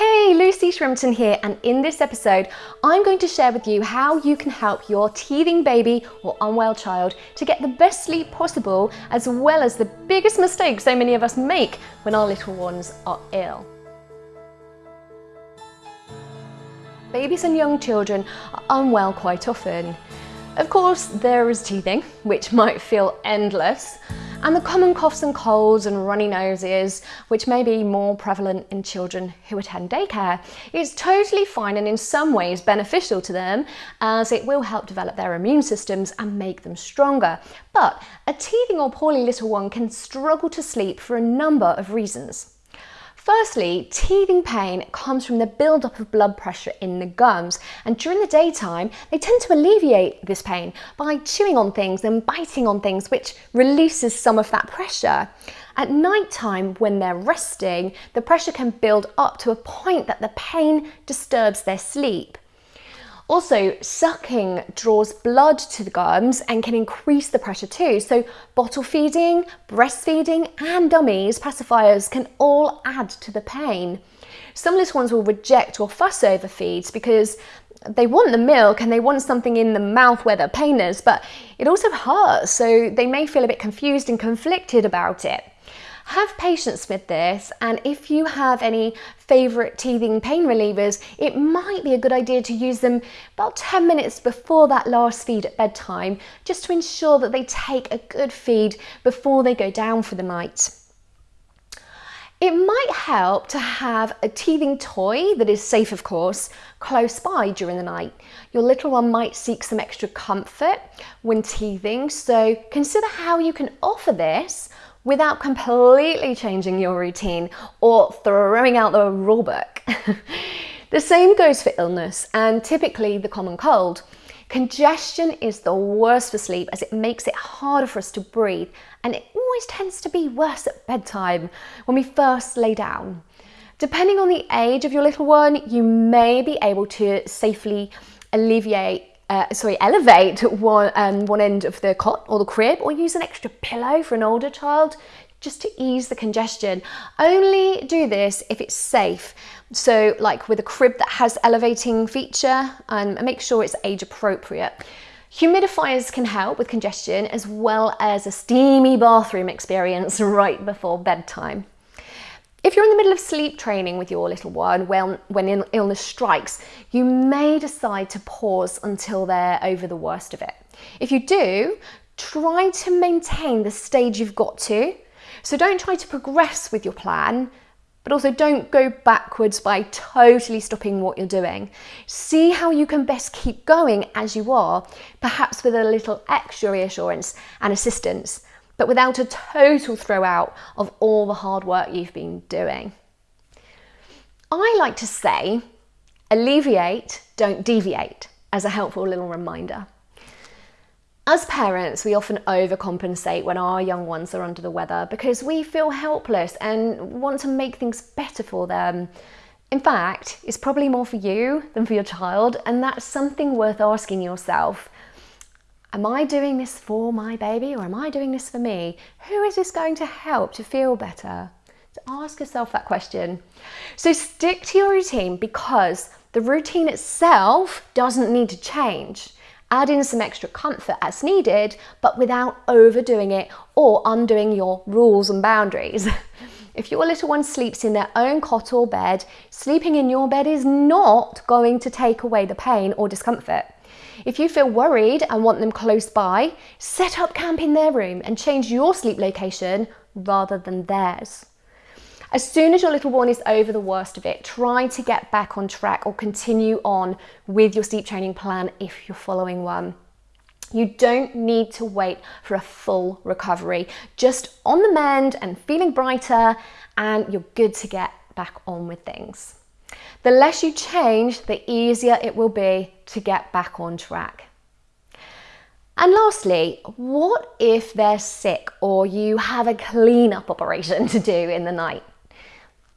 Hey, Lucy Shrimpton here, and in this episode, I'm going to share with you how you can help your teething baby or unwell child to get the best sleep possible, as well as the biggest mistake so many of us make when our little ones are ill. Babies and young children are unwell quite often. Of course, there is teething, which might feel endless, and the common coughs and colds and runny noses, which may be more prevalent in children who attend daycare, is totally fine and in some ways beneficial to them as it will help develop their immune systems and make them stronger. But a teething or poorly little one can struggle to sleep for a number of reasons. Firstly, teething pain comes from the buildup of blood pressure in the gums, and during the daytime, they tend to alleviate this pain by chewing on things and biting on things, which releases some of that pressure. At night time, when they're resting, the pressure can build up to a point that the pain disturbs their sleep. Also, sucking draws blood to the gums and can increase the pressure too. So bottle feeding, breastfeeding and dummies, pacifiers can all add to the pain. Some little ones will reject or fuss over feeds because they want the milk and they want something in the mouth where the pain is, but it also hurts, so they may feel a bit confused and conflicted about it. Have patience with this and if you have any favourite teething pain relievers, it might be a good idea to use them about 10 minutes before that last feed at bedtime, just to ensure that they take a good feed before they go down for the night. It might help to have a teething toy that is safe, of course, close by during the night. Your little one might seek some extra comfort when teething, so consider how you can offer this without completely changing your routine or throwing out the rule book. the same goes for illness and typically the common cold. Congestion is the worst for sleep as it makes it harder for us to breathe and it always tends to be worse at bedtime when we first lay down. Depending on the age of your little one, you may be able to safely alleviate uh, sorry, elevate one, um, one end of the cot or the crib or use an extra pillow for an older child just to ease the congestion. Only do this if it's safe. So like with a crib that has elevating feature and um, make sure it's age appropriate. Humidifiers can help with congestion as well as a steamy bathroom experience right before bedtime. If you're in the middle of sleep training with your little one when, when illness strikes, you may decide to pause until they're over the worst of it. If you do, try to maintain the stage you've got to. So don't try to progress with your plan, but also don't go backwards by totally stopping what you're doing. See how you can best keep going as you are, perhaps with a little extra reassurance and assistance but without a total throw out of all the hard work you've been doing. I like to say, alleviate, don't deviate, as a helpful little reminder. As parents, we often overcompensate when our young ones are under the weather because we feel helpless and want to make things better for them. In fact, it's probably more for you than for your child, and that's something worth asking yourself. Am I doing this for my baby or am I doing this for me? Who is this going to help to feel better? So ask yourself that question. So stick to your routine because the routine itself doesn't need to change. Add in some extra comfort as needed, but without overdoing it or undoing your rules and boundaries. If your little one sleeps in their own cot or bed, sleeping in your bed is not going to take away the pain or discomfort. If you feel worried and want them close by, set up camp in their room and change your sleep location rather than theirs. As soon as your little one is over the worst of it, try to get back on track or continue on with your sleep training plan if you're following one. You don't need to wait for a full recovery. Just on the mend and feeling brighter and you're good to get back on with things. The less you change, the easier it will be to get back on track. And lastly, what if they're sick or you have a cleanup operation to do in the night?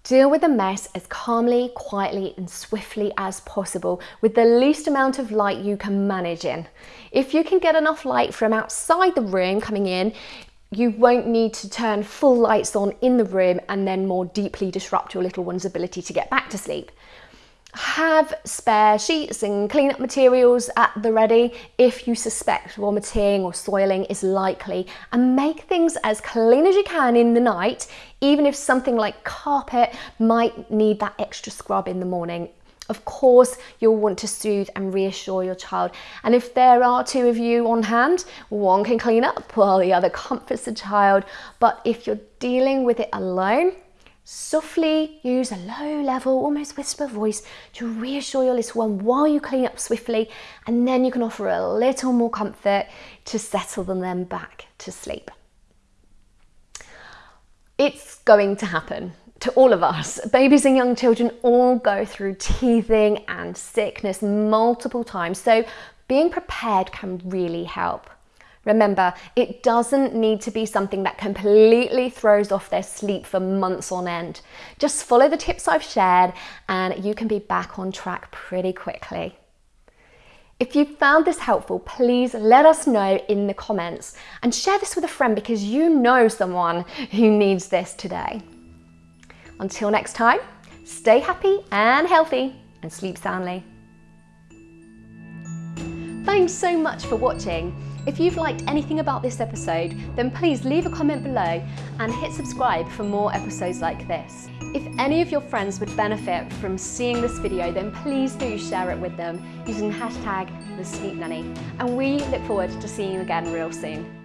Deal with the mess as calmly, quietly and swiftly as possible with the least amount of light you can manage in. If you can get enough light from outside the room coming in, you won't need to turn full lights on in the room and then more deeply disrupt your little one's ability to get back to sleep. Have spare sheets and cleanup materials at the ready if you suspect vomiting or soiling is likely and make things as clean as you can in the night even if something like carpet might need that extra scrub in the morning of course, you'll want to soothe and reassure your child. And if there are two of you on hand, one can clean up while the other comforts the child. But if you're dealing with it alone, softly use a low level, almost whisper voice to reassure your little one while you clean up swiftly. And then you can offer a little more comfort to settle them back to sleep. It's going to happen to all of us. Babies and young children all go through teething and sickness multiple times, so being prepared can really help. Remember, it doesn't need to be something that completely throws off their sleep for months on end. Just follow the tips I've shared and you can be back on track pretty quickly. If you found this helpful, please let us know in the comments and share this with a friend because you know someone who needs this today. Until next time, stay happy and healthy and sleep soundly. Thanks so much for watching. If you've liked anything about this episode, then please leave a comment below and hit subscribe for more episodes like this. If any of your friends would benefit from seeing this video, then please do share it with them using hashtag the Sleep Nanny. And we look forward to seeing you again real soon.